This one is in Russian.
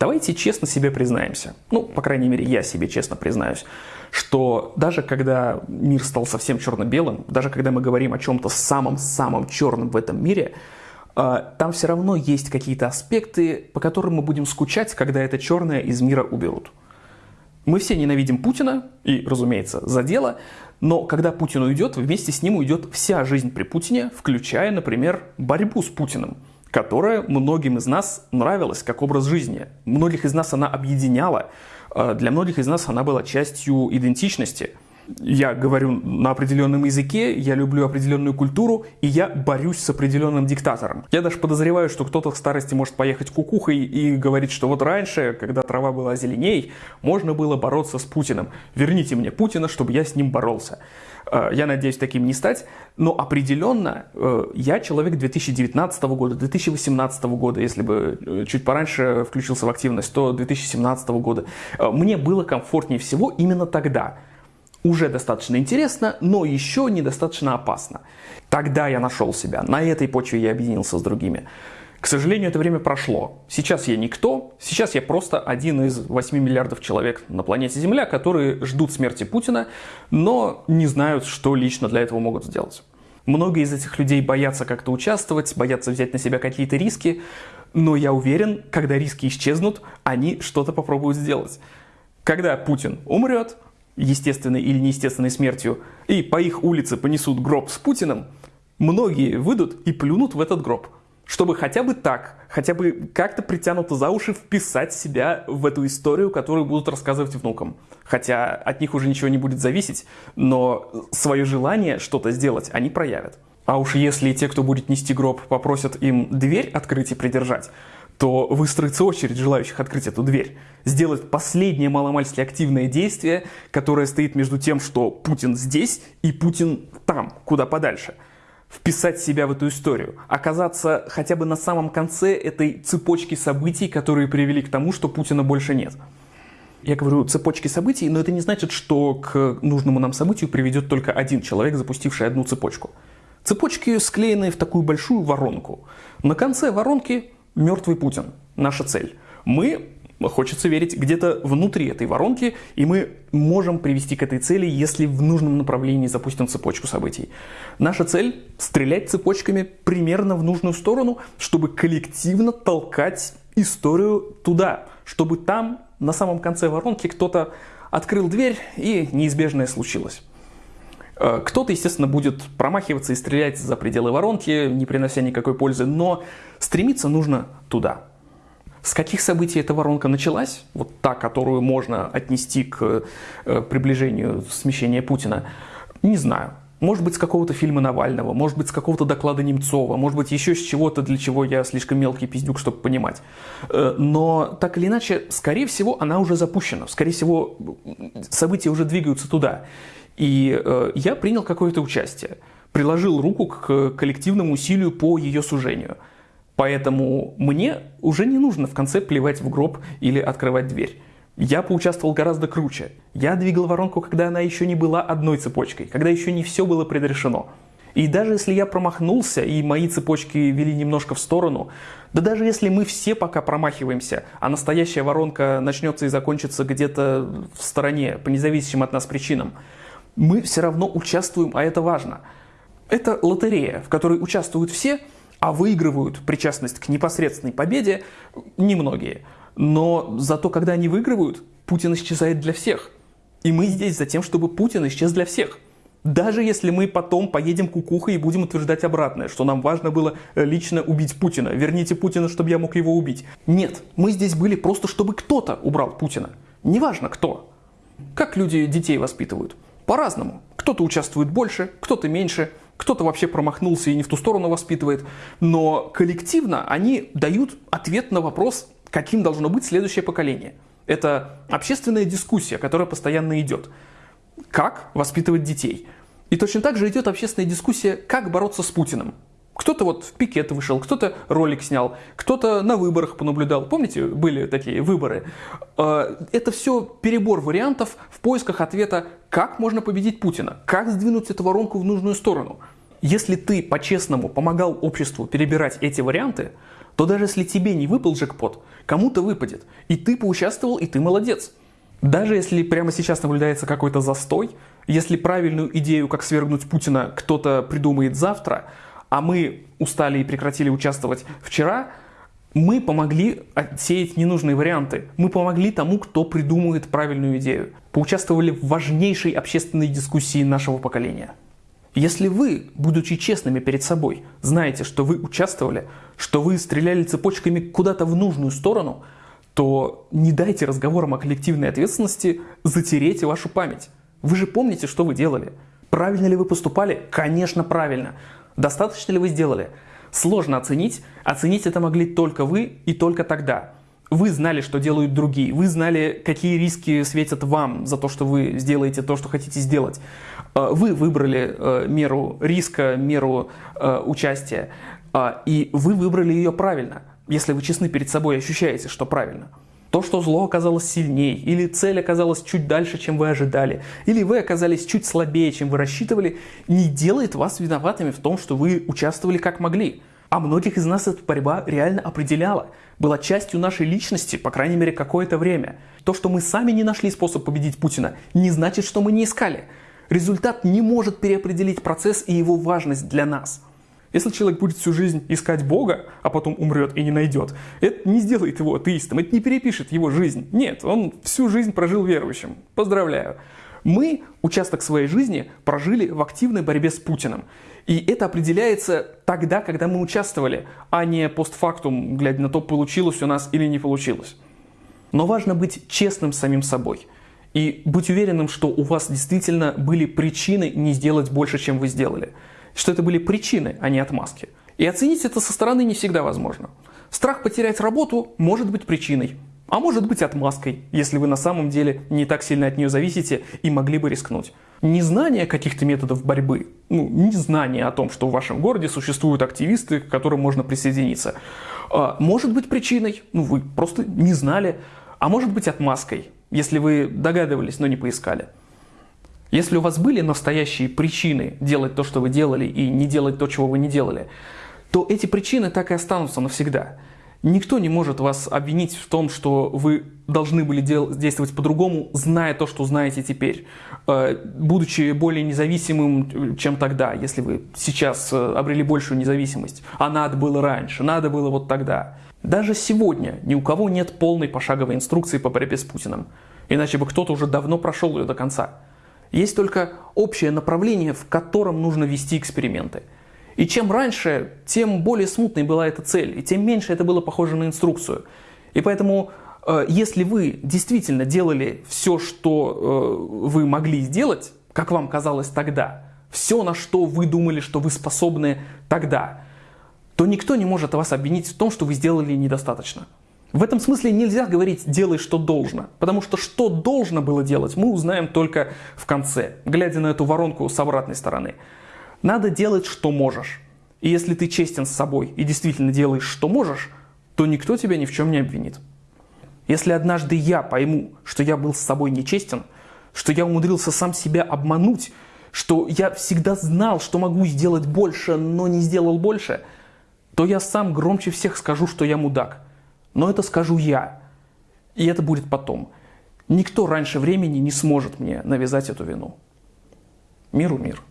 Давайте честно себе признаемся, ну, по крайней мере, я себе честно признаюсь, что даже когда мир стал совсем черно-белым, даже когда мы говорим о чем-то самом-самом черном в этом мире, э, там все равно есть какие-то аспекты, по которым мы будем скучать, когда это черное из мира уберут. Мы все ненавидим Путина, и, разумеется, за дело, но когда Путин уйдет, вместе с ним уйдет вся жизнь при Путине, включая, например, борьбу с Путиным, которая многим из нас нравилась как образ жизни. Многих из нас она объединяла, а для многих из нас она была частью идентичности – я говорю на определенном языке, я люблю определенную культуру, и я борюсь с определенным диктатором. Я даже подозреваю, что кто-то в старости может поехать кукухой и говорить, что вот раньше, когда трава была зеленей, можно было бороться с Путиным. Верните мне Путина, чтобы я с ним боролся. Э, я надеюсь таким не стать, но определенно э, я человек 2019 года, 2018 года, если бы э, чуть пораньше включился в активность, то 2017 года. Мне было комфортнее всего именно тогда – уже достаточно интересно, но еще недостаточно опасно. Тогда я нашел себя, на этой почве я объединился с другими. К сожалению, это время прошло. Сейчас я никто, сейчас я просто один из 8 миллиардов человек на планете Земля, которые ждут смерти Путина, но не знают, что лично для этого могут сделать. Многие из этих людей боятся как-то участвовать, боятся взять на себя какие-то риски, но я уверен, когда риски исчезнут, они что-то попробуют сделать. Когда Путин умрет, естественной или неестественной смертью, и по их улице понесут гроб с Путиным, многие выйдут и плюнут в этот гроб, чтобы хотя бы так, хотя бы как-то притянуто за уши вписать себя в эту историю, которую будут рассказывать внукам. Хотя от них уже ничего не будет зависеть, но свое желание что-то сделать они проявят. А уж если те, кто будет нести гроб, попросят им дверь открыть и придержать, то выстроится очередь желающих открыть эту дверь. Сделать последнее маломальски активное действие, которое стоит между тем, что Путин здесь и Путин там, куда подальше. Вписать себя в эту историю. Оказаться хотя бы на самом конце этой цепочки событий, которые привели к тому, что Путина больше нет. Я говорю цепочки событий, но это не значит, что к нужному нам событию приведет только один человек, запустивший одну цепочку. Цепочки склеены в такую большую воронку. На конце воронки мертвый Путин. Наша цель. Мы хочется верить, где-то внутри этой воронки, и мы можем привести к этой цели, если в нужном направлении запустим цепочку событий. Наша цель – стрелять цепочками примерно в нужную сторону, чтобы коллективно толкать историю туда, чтобы там, на самом конце воронки, кто-то открыл дверь, и неизбежное случилось. Э, кто-то, естественно, будет промахиваться и стрелять за пределы воронки, не принося никакой пользы, но стремиться нужно туда. С каких событий эта воронка началась, вот та, которую можно отнести к э, приближению смещения Путина, не знаю. Может быть, с какого-то фильма Навального, может быть, с какого-то доклада Немцова, может быть, еще с чего-то, для чего я слишком мелкий пиздюк, чтобы понимать. Э, но, так или иначе, скорее всего, она уже запущена. Скорее всего, события уже двигаются туда. И э, я принял какое-то участие, приложил руку к коллективному усилию по ее сужению. Поэтому мне уже не нужно в конце плевать в гроб или открывать дверь. Я поучаствовал гораздо круче. Я двигал воронку, когда она еще не была одной цепочкой, когда еще не все было предрешено. И даже если я промахнулся, и мои цепочки вели немножко в сторону, да даже если мы все пока промахиваемся, а настоящая воронка начнется и закончится где-то в стороне, по независимым от нас причинам, мы все равно участвуем, а это важно. Это лотерея, в которой участвуют все, а выигрывают причастность к непосредственной победе немногие. Но зато, когда они выигрывают, Путин исчезает для всех. И мы здесь за тем, чтобы Путин исчез для всех. Даже если мы потом поедем кукухой и будем утверждать обратное, что нам важно было лично убить Путина. Верните Путина, чтобы я мог его убить. Нет, мы здесь были просто, чтобы кто-то убрал Путина. Неважно кто. Как люди детей воспитывают? По-разному. Кто-то участвует больше, кто-то меньше, кто-то вообще промахнулся и не в ту сторону воспитывает. Но коллективно они дают ответ на вопрос, каким должно быть следующее поколение. Это общественная дискуссия, которая постоянно идет. Как воспитывать детей? И точно так же идет общественная дискуссия, как бороться с Путиным. Кто-то вот в пикет вышел, кто-то ролик снял, кто-то на выборах понаблюдал. Помните, были такие выборы? А, это все перебор вариантов в поисках ответа, как можно победить Путина, как сдвинуть эту воронку в нужную сторону. Если ты по-честному помогал обществу перебирать эти варианты, то даже если тебе не выпал джекпот, кому-то выпадет. И ты поучаствовал, и ты молодец. Даже если прямо сейчас наблюдается какой-то застой, если правильную идею, как свергнуть Путина, кто-то придумает завтра, а мы устали и прекратили участвовать вчера, мы помогли отсеять ненужные варианты. Мы помогли тому, кто придумывает правильную идею. Поучаствовали в важнейшей общественной дискуссии нашего поколения. Если вы, будучи честными перед собой, знаете, что вы участвовали, что вы стреляли цепочками куда-то в нужную сторону, то не дайте разговорам о коллективной ответственности затереть вашу память. Вы же помните, что вы делали. Правильно ли вы поступали? Конечно, правильно. Достаточно ли вы сделали? Сложно оценить. Оценить это могли только вы и только тогда. Вы знали, что делают другие. Вы знали, какие риски светят вам за то, что вы сделаете то, что хотите сделать. Э, вы выбрали э, меру риска, меру э, участия. И вы выбрали ее правильно, если вы честны перед собой и ощущаете, что правильно. То, что зло оказалось сильнее, или цель оказалась чуть дальше, чем вы ожидали, или вы оказались чуть слабее, чем вы рассчитывали, не делает вас виноватыми в том, что вы участвовали как могли. А многих из нас эта борьба реально определяла, была частью нашей личности, по крайней мере, какое-то время. То, что мы сами не нашли способ победить Путина, не значит, что мы не искали. Результат не может переопределить процесс и его важность для нас. Если человек будет всю жизнь искать Бога, а потом умрет и не найдет, это не сделает его атеистом, это не перепишет его жизнь. Нет, он всю жизнь прожил верующим. Поздравляю. Мы участок своей жизни прожили в активной борьбе с Путиным. И это определяется тогда, когда мы участвовали, а не постфактум, глядя на то, получилось у нас или не получилось. Но важно быть честным с самим собой. И быть уверенным, что у вас действительно были причины не сделать больше, чем вы сделали что это были причины, а не отмазки. И оценить это со стороны не всегда возможно. Страх потерять работу может быть причиной, а может быть отмазкой, если вы на самом деле не так сильно от нее зависите и могли бы рискнуть. Незнание каких-то методов борьбы, ну, незнание о том, что в вашем городе существуют активисты, к которым можно присоединиться, а, может быть причиной, ну вы просто не знали, а может быть отмазкой, если вы догадывались, но не поискали. Если у вас были настоящие причины делать то, что вы делали, и не делать то, чего вы не делали, то эти причины так и останутся навсегда. Никто не может вас обвинить в том, что вы должны были дел- действовать по-другому, зная то, что знаете теперь, э, будучи более независимым, чем тогда, если вы сейчас э, обрели большую независимость. А надо было раньше, надо было вот тогда. Даже сегодня ни у кого нет полной пошаговой инструкции по борьбе с Путиным. Иначе бы кто-то уже давно прошел ее до конца. Есть только общее направление, в котором нужно вести эксперименты. И чем раньше, тем более смутной была эта цель, и тем меньше это было похоже на инструкцию. И поэтому, э, если вы действительно делали все, что э, вы могли сделать, как вам казалось тогда, все, на что вы думали, что вы способны тогда, то никто не может вас обвинить в том, что вы сделали недостаточно. В этом смысле нельзя говорить «делай, что должно», потому что что должно было делать, мы узнаем только в конце, глядя на эту воронку с обратной стороны. Надо делать, что можешь. И если ты честен с собой и действительно делаешь, что можешь, то никто тебя ни в чем не обвинит. Если однажды я пойму, что я был с собой нечестен, что я умудрился сам себя обмануть, что я всегда знал, что могу сделать больше, но не сделал больше, то я сам громче всех скажу, что я мудак – но это скажу я. И это будет потом. Никто раньше времени не сможет мне навязать эту вину. Миру мир.